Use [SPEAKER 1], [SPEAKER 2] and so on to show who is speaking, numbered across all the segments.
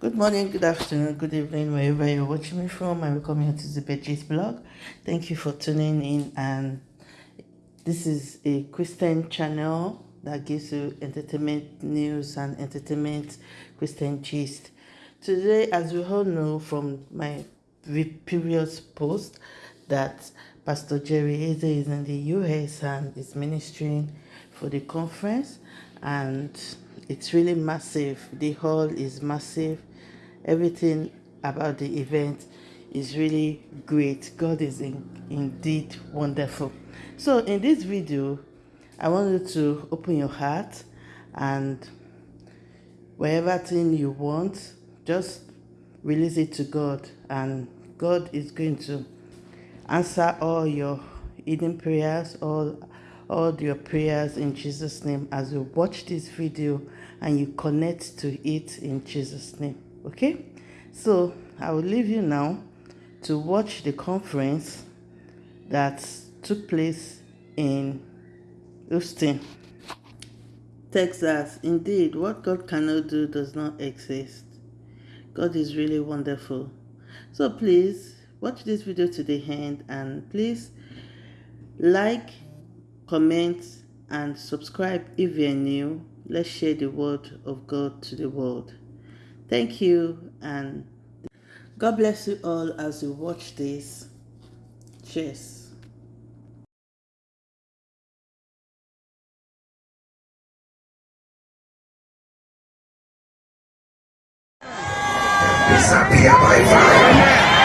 [SPEAKER 1] Good morning, good afternoon, good evening, wherever you're watching me from. I welcome you to the Betches blog. Thank you for tuning in. And this is a Christian channel that gives you entertainment news and entertainment Christian gist. Today, as we all know from my previous post, that Pastor Jerry Eze is in the US and is ministering for the conference. And it's really massive. The hall is massive everything about the event is really great. God is in, indeed wonderful. So in this video i want you to open your heart and whatever thing you want just release it to god and god is going to answer all your hidden prayers all all your prayers in jesus name as you watch this video and you connect to it in jesus name okay so i will leave you now to watch the conference that took place in Houston, Texas. Indeed, what God cannot do does not exist. God is really wonderful. So please watch this video to the end and please like, comment, and subscribe if you're new. Let's share the word of God to the world. Thank you and God bless you all as you watch this. Cheers.
[SPEAKER 2] Disappear by fire.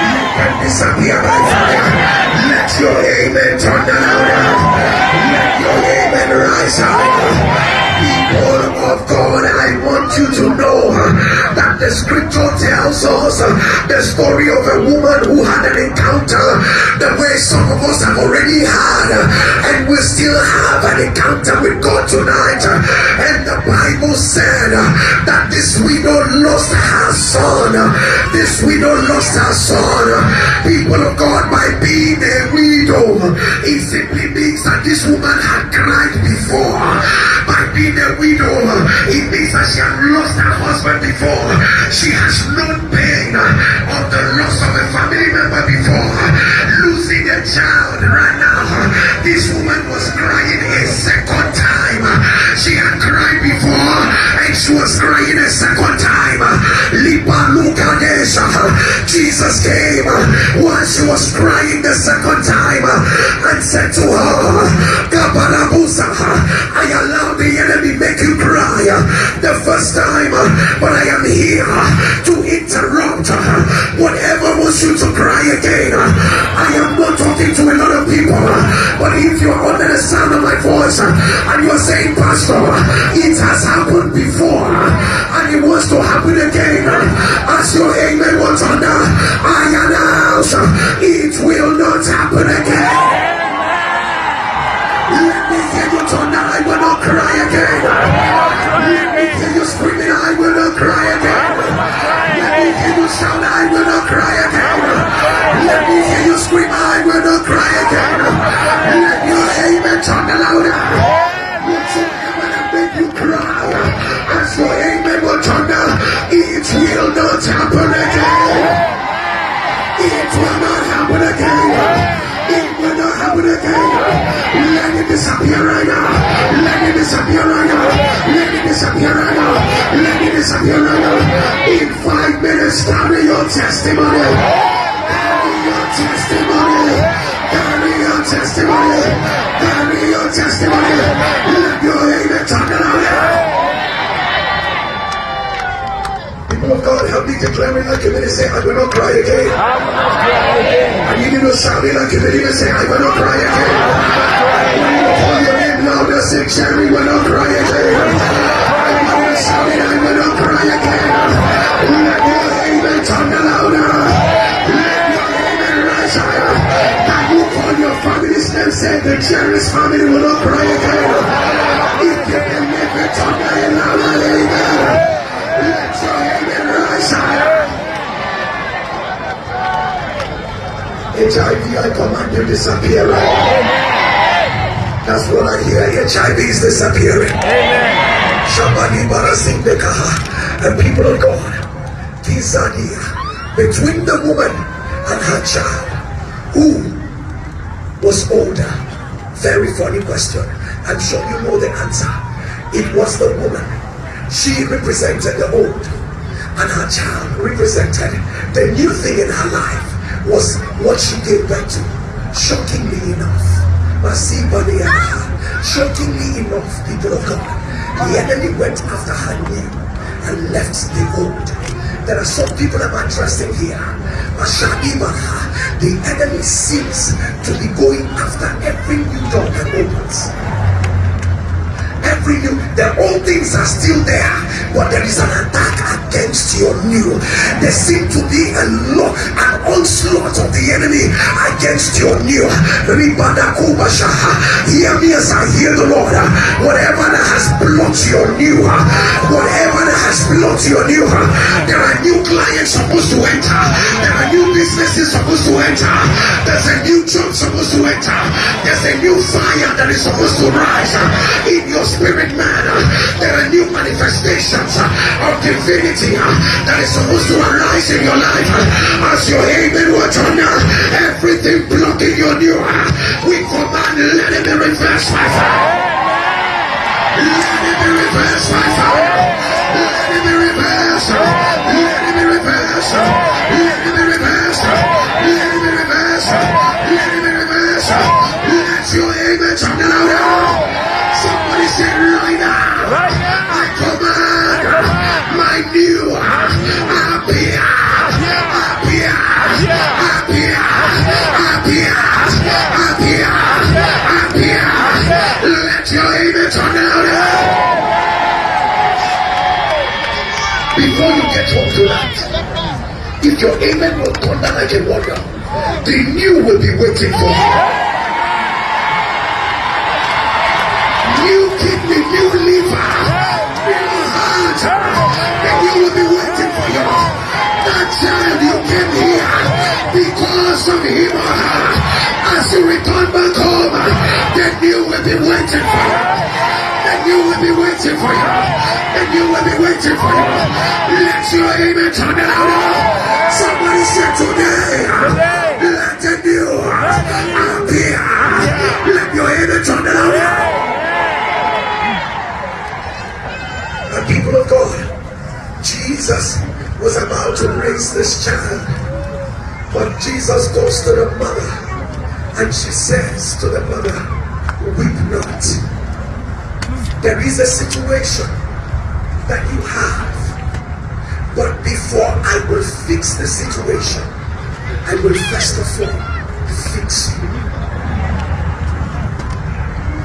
[SPEAKER 2] You can disappear by fire. Let your amen turn. Let your amen rise people of God, I want you to know that the scripture tells us the story of a woman who had an encounter the way some of us have already had, and we still have an encounter with God tonight. And the Bible said that this widow lost her son. This widow lost her son. People of God, by being a widow, it simply means that this woman had cried before. Being a widow, it means that she had lost her husband before. She has known pain of the loss of a family member before. Losing a child right now. This woman was crying a second time. She had cried before and she was crying a second time. Jesus came while she was crying the second time and said to her, the first time, uh, but I am here uh, to interrupt uh, whatever wants you to cry again. I am not talking to a lot of people, but if you're under the sound of my voice and you're saying, Pastor, it has happened before and it wants to happen again, as your amen was under, In five minutes, carry your testimony. Carry your testimony. Carry your testimony. Carry your testimony. Let your amen turn around. People of God, help me declare like a minute. Say, I will not cry again. I will not cry again. Need you to shout a minute and say, I will not cry again. I want you to call your name louder. Say, Jerry will not cry again. Not amen amen? Say, the Jerry's family will not cry again. If you believe it, turn louder. Amen. Let your amen rise higher. HIV, I command you disappear. That's what I hear. HIV is disappearing. Shabani Barasindekaha. And people of God, the between the woman and her child. Who was older? Very funny question. I'm sure you know the answer. It was the woman. She represented the old, and her child represented the new thing in her life was what she gave birth to. Shockingly enough, shockingly enough, people of God, the enemy went after her new and left the old. There are some people I'm addressing here. The enemy seems to be going after every new door that opens every new the old things are still there but there is an attack against your new. There seem to be a law an onslaught of the enemy against your new. Hear me as I hear the Lord. Whatever that has blocked your new whatever that has blocked your new there are new clients supposed to enter. There are new businesses supposed to enter. There's a new job supposed to enter. There's a new fire that is supposed to rise in your spirit manifestations uh, of divinity uh, that is supposed to arise in your life. Uh, as your amen will turn everything blocking your new. We command, let it be reversed by fire. Let it be reversed by fire. You get home if your amen will turn down like a warrior, the new will be waiting for you. New kidney, new liver, new heart, and you will be waiting for you. That child you came here because of him or her. As you return back home, then you will be waiting for you. Then you will be waiting for you. You will be waiting for you. Let your amen turn it out. Somebody said today, let the new appear. Let your amen turn it out. people of God, Jesus was about to raise this child. But Jesus goes to the mother and she says to the mother, Weep not. There is a situation that you have. But before I will fix the situation, I will first of all fix you.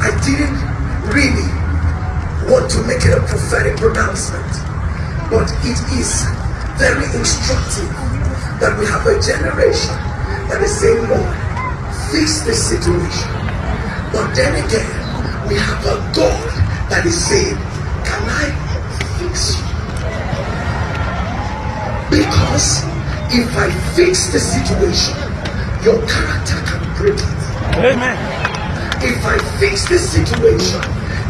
[SPEAKER 2] I didn't really want to make it a prophetic pronouncement, but it is very instructive that we have a generation that is saying, Lord, fix this situation. But then again, we have a God that is saying, Can I fix? Because if I fix the situation, your character can break it. Amen. If I fix the situation,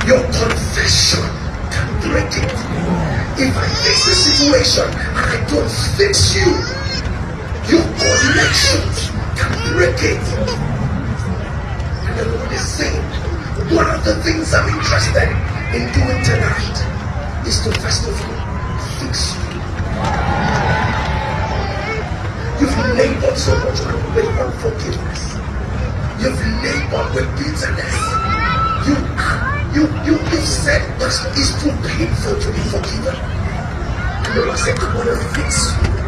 [SPEAKER 2] your confession can break it. If I fix the situation and I don't fix you, your connections can break it. And the Lord is saying, one of the things I'm interested in doing tonight is to first of all fix you. You've labored so much with unforgiveness. You've labored with bitterness. You you, you, you said that it's too painful to be forgiven. And the Lord said, I want to fix you.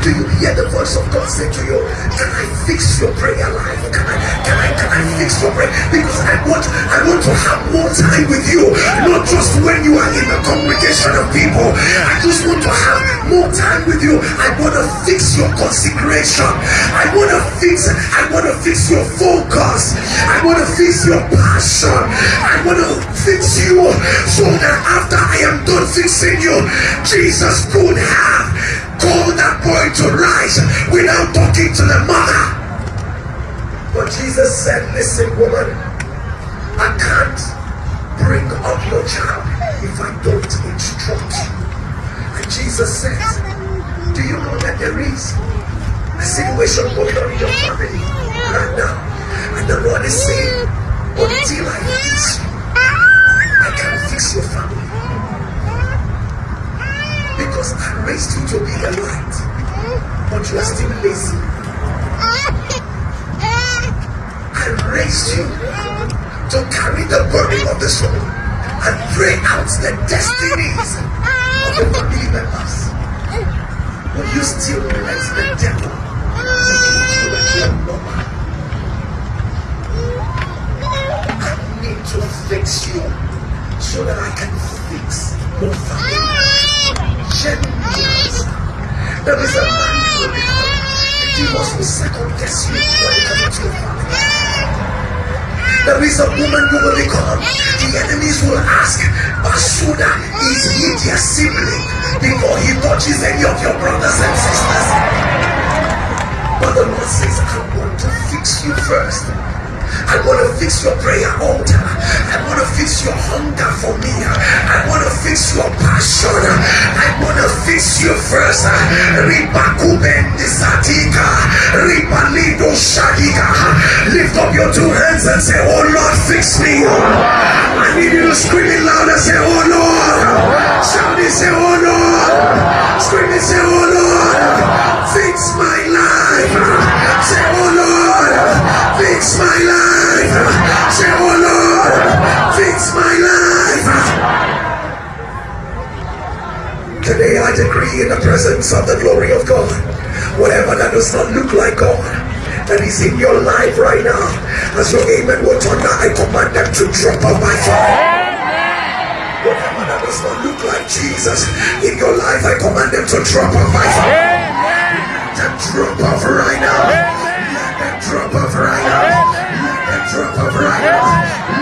[SPEAKER 2] Do you hear the voice of God say to you, Can I fix your prayer life? Can I can I can I fix your prayer? Because I want I want to have more time with you, not just when you are in the congregation of people. I just want to have more time with you. I want to fix your consecration. I want to fix I want to fix your focus. I want to fix your passion. I want to fix you so that after I am done fixing you, Jesus could have told that boy to rise without talking to the mother. But Jesus said, Listen, woman, I can't bring up your child if I don't instruct you. And Jesus says, Do you know that there is a situation going on in your family right now? And the Lord is saying, Until I fix you, I can't fix your family. I raised you to be a light, but you are still lazy. I raised you to carry the burden of the soul and pray out the destinies of the family members. Will you still let the devil? I need to fix you so that I can fix your family. Genuine. There is a man you will become. Demons will second guess you when it comes to your family. There is a woman you will become. The enemies will ask, Basuda, is he their sibling? Before he touches any of your brothers and sisters. But the Lord says, I want to fix you first. I want to fix your prayer altar. I want to fix your hunger for me. I want to fix your passion. I want to fix you first. Lift up your two hands and say, Oh Lord, fix me. I need you to scream it loud and say, Oh Lord. Shout it, say, Oh Lord. Scream it, say, that does not look like God, that is in your life right now, as your amen will turn out, I command them to drop off by fire. Whatever that does not look like Jesus in your life, I command them to drop off by fire. Let them drop off right now. Let them drop off right now. Let them drop off right now.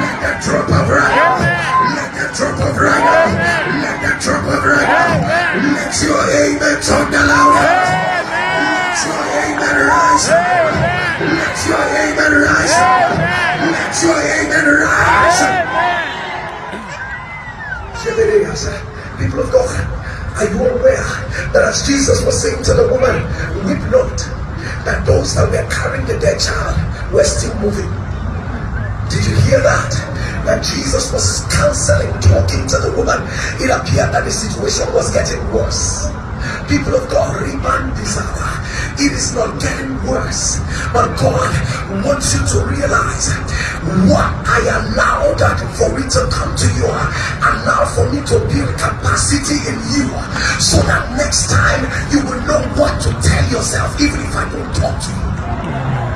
[SPEAKER 2] Let them drop off right now. Let them drop off right now. Let them drop off right now. Let your amen turn louder. Your amen rise. Let your amen rise. Let your amen rise. People of God, are you aware that as Jesus was saying to the woman, weep not, that those that were carrying the dead child were still moving? Did you hear that? That Jesus was counseling, talking to the woman. It appeared that the situation was getting worse. People of God, remind this hour. It is not getting worse, but God wants you to realize what I allowed for it to come to you. Allow for me to build capacity in you so that next time you will know what to tell yourself, even if I don't talk to you.